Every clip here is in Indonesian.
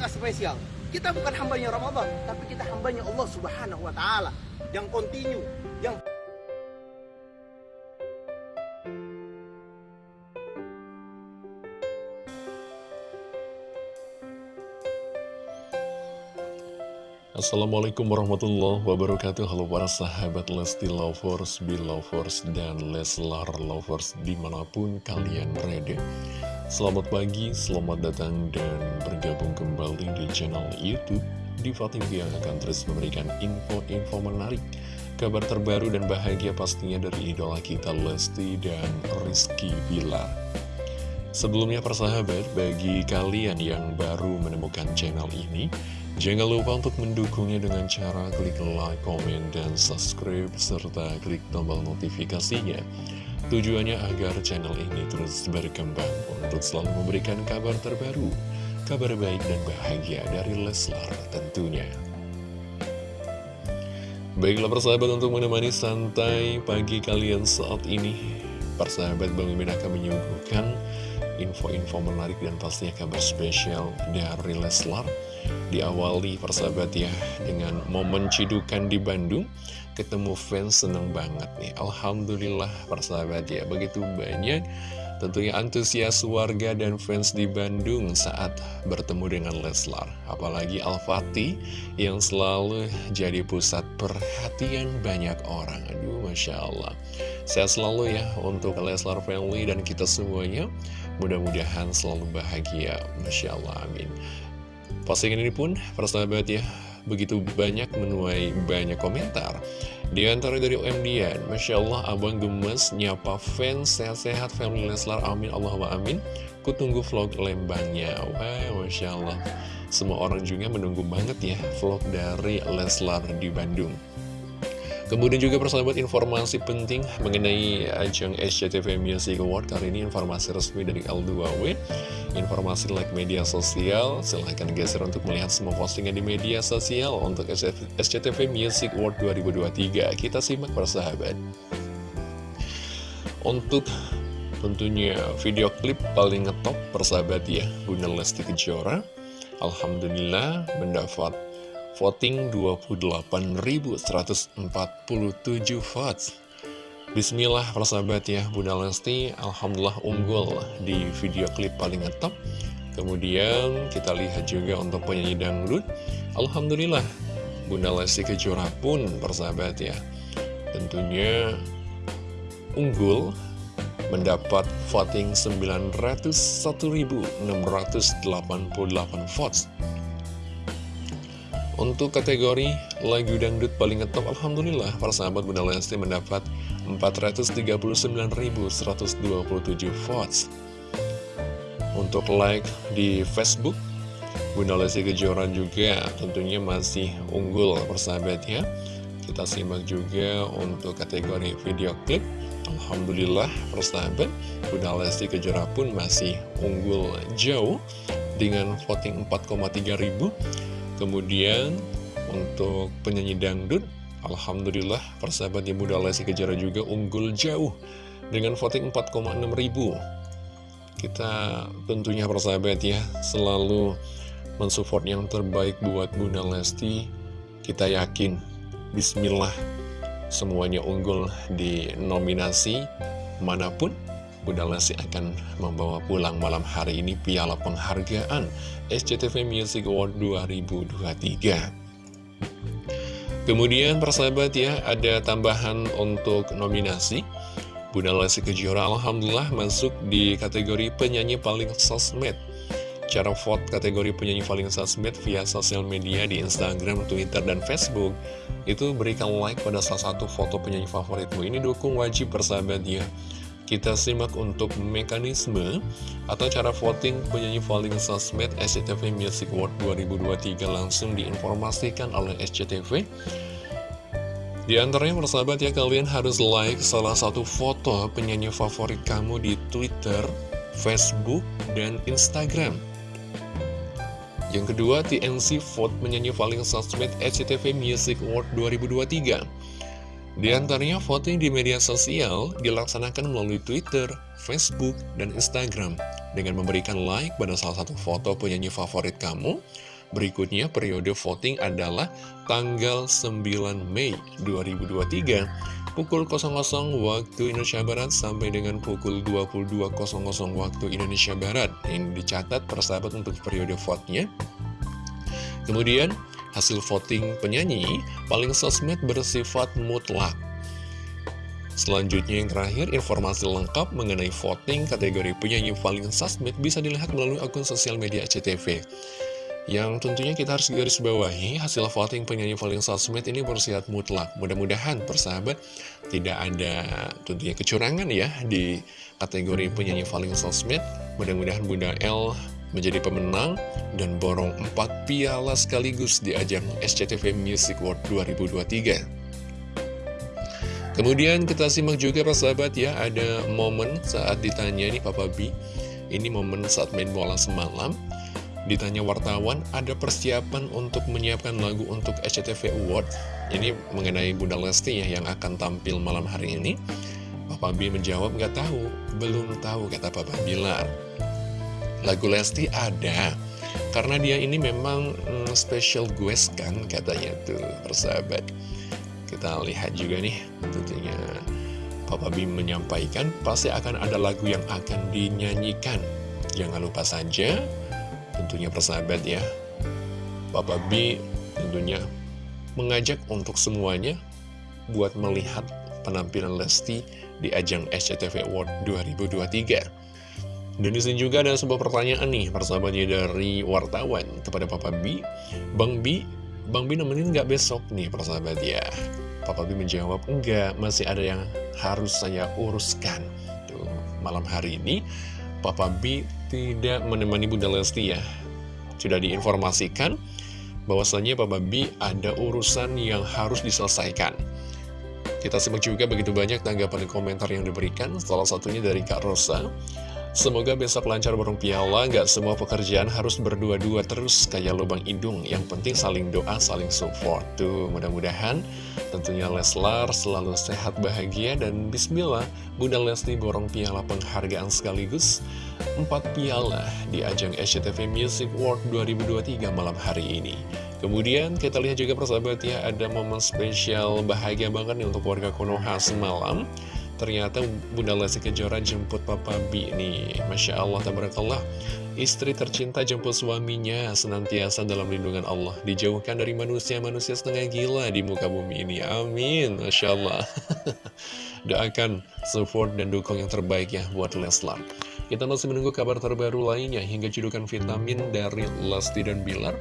nggak spesial. Kita bukan hambanya Ramadan, tapi kita hambanya Allah Subhanahu wa taala yang kontinu, yang Assalamualaikum warahmatullahi wabarakatuh Halo para sahabat Lesti Lovers, Belovers, dan Leslar Lovers di mana pun kalian berada Selamat pagi, selamat datang dan bergabung kembali di channel Youtube Diva TV yang akan terus memberikan info-info menarik Kabar terbaru dan bahagia pastinya dari idola kita Lesti dan Rizky Bilar Sebelumnya persahabat, bagi kalian yang baru menemukan channel ini Jangan lupa untuk mendukungnya dengan cara klik like, comment, dan subscribe, serta klik tombol notifikasinya. Tujuannya agar channel ini terus berkembang untuk selalu memberikan kabar terbaru, kabar baik dan bahagia dari Leslar tentunya. Baiklah persahabat untuk menemani santai pagi kalian saat ini, persahabat Bang Mimin akan menyuguhkan info-info menarik dan pastinya kabar spesial dari Leslar. Diawali persahabat ya dengan momen cidukan di Bandung. Ketemu fans seneng banget nih. Alhamdulillah persahabat ya Begitu banyak. Tentunya antusias warga dan fans di Bandung saat bertemu dengan Leslar. Apalagi Al-Fatih yang selalu jadi pusat perhatian banyak orang. Aduh Masya Allah. Saya selalu ya untuk Leslar family dan kita semuanya Mudah-mudahan selalu bahagia Masya Allah amin Postingan ini pun, persahabat ya, begitu banyak menuai banyak komentar. Di antara dari OM Dian, Masya Allah, abang gemes, nyapa fans, sehat-sehat, family Leslar, amin, Allahumma amin. Kutunggu vlog lembangnya, wah, Masya Allah. Semua orang juga menunggu banget ya vlog dari Leslar di Bandung. Kemudian juga persahabat informasi penting mengenai ajang SCTV Music Award. Kali ini informasi resmi dari L2W Informasi like media sosial. Silahkan geser untuk melihat semua postingan di media sosial Untuk SCTV Music Award 2023 Kita simak persahabat. Untuk tentunya video klip paling ngetop persahabat ya Bunda Lesti Kejora. Alhamdulillah mendapat voting 28.147 votes. Bismillah persahabat ya Bunda Lesti. Alhamdulillah unggul di video klip paling ngetop Kemudian kita lihat juga untuk penyanyi dangdut. Alhamdulillah Bunda Lesti Kejora pun persahabat ya Tentunya unggul mendapat voting 901.688 votes untuk kategori lagu dangdut paling ngetop, Alhamdulillah, para sahabat Bunda Lesti mendapat 439.127 votes. Untuk like di Facebook, Bunda Lesti Kejora juga tentunya masih unggul, persahabat ya. Kita simak juga untuk kategori video klip. Alhamdulillah, persahabat, Bunda Lesti Kejora pun masih unggul jauh dengan voting 4,3 ribu Kemudian untuk penyanyi dangdut, Alhamdulillah persahabat yang muda Lesti Kejora juga unggul jauh dengan voting 4,6 ribu. Kita tentunya persahabat ya selalu mensupport yang terbaik buat Bunda Lesti. Kita yakin, Bismillah, semuanya unggul di nominasi mana pun Bunda Lesti akan membawa pulang malam hari ini piala penghargaan SCTV Music Award 2023. Kemudian persahabat ya, ada tambahan untuk nominasi. Bunda Lesti Kejora Alhamdulillah masuk di kategori penyanyi paling sosmed. Cara vote kategori penyanyi paling sosmed via sosial media di Instagram, Twitter, dan Facebook Itu berikan like pada salah satu foto penyanyi favoritmu Ini dukung wajib persahabat ya kita simak untuk mekanisme atau cara voting penyanyi paling sosmed SCTV Music Award 2023 langsung diinformasikan oleh SCTV. Di antaranya persahabat ya kalian harus like salah satu foto penyanyi favorit kamu di Twitter, Facebook, dan Instagram. Yang kedua, TNC Vote penyanyi paling sosmed SCTV Music Award 2023. Di antaranya voting di media sosial dilaksanakan melalui Twitter, Facebook, dan Instagram dengan memberikan like pada salah satu foto penyanyi favorit kamu. Berikutnya periode voting adalah tanggal 9 Mei 2023 pukul 00 waktu Indonesia Barat sampai dengan pukul 22.00 waktu Indonesia Barat. Ini dicatat persahabat untuk periode vote-nya. Kemudian hasil voting penyanyi paling sosmed bersifat mutlak. Selanjutnya yang terakhir, informasi lengkap mengenai voting kategori penyanyi paling sosmed bisa dilihat melalui akun sosial media CTV. Yang tentunya kita harus garis bawahi, hasil voting penyanyi paling sosmed ini bersifat mutlak. Mudah-mudahan persahabat tidak ada tentunya kecurangan ya di kategori penyanyi paling sosmed. Mudah-mudahan Bunda L menjadi pemenang dan borong 4 piala sekaligus di ajang SCTV Music World 2023. Kemudian kita simak juga persahabat ya, ada momen saat ditanya nih Papa B, ini momen saat main bola semalam, ditanya wartawan ada persiapan untuk menyiapkan lagu untuk SCTV Award, ini mengenai Bunda Lesti ya yang akan tampil malam hari ini. Papa B menjawab nggak tahu, belum tahu kata Papa Bilar. Lagu Lesti ada, karena dia ini memang mm, special guest kan katanya tuh persahabat. Kita lihat juga nih, tentunya Papa Bim menyampaikan pasti akan ada lagu yang akan dinyanyikan. Jangan lupa saja, tentunya persahabat ya, Papa B tentunya mengajak untuk semuanya buat melihat penampilan Lesti di ajang SCTV Award 2023. Dan di sini juga ada sebuah pertanyaan nih, persahabatnya dari wartawan kepada Papa B. Bang B, Bang B nemenin nggak besok nih persahabat ya? Papa B menjawab enggak masih ada yang harus saya uruskan. Tuh, malam hari ini Papa B tidak menemani Bunda Lesti ya. Sudah diinformasikan bahwasanya Papa B ada urusan yang harus diselesaikan. Kita simak juga begitu banyak tanggapan komentar yang diberikan. Salah satunya dari Kak Rosa Semoga besok lancar borong piala, gak semua pekerjaan harus berdua-dua terus kayak lubang hidung. Yang penting saling doa, saling support. Tuh, mudah-mudahan tentunya Leslar selalu sehat, bahagia, dan bismillah, Bunda Lesti borong piala penghargaan sekaligus 4 piala di ajang SCTV Music World 2023 malam hari ini. Kemudian kita lihat juga persahabat ya, ada momen spesial bahagia banget nih untuk warga Konoha semalam. Ternyata Bunda Lesti Kejora jemput Papa B nih. Masya Allah, tabarakallah. Istri tercinta jemput suaminya senantiasa dalam lindungan Allah. Dijauhkan dari manusia-manusia setengah gila di muka bumi ini. Amin. Masya Allah. Doakan support dan dukung yang terbaik ya buat Leslar kita masih menunggu kabar terbaru lainnya hingga cedukan vitamin dari Lesti dan Bilar.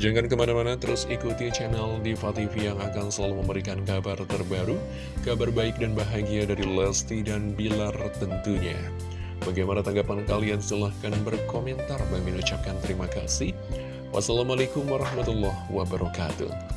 Jangan ke mana-mana terus ikuti channel Diva TV yang akan selalu memberikan kabar terbaru, kabar baik dan bahagia dari Lesti dan Bilar tentunya. Bagaimana tanggapan kalian? Silahkan berkomentar. Bang ucapkan terima kasih. Wassalamualaikum warahmatullahi wabarakatuh.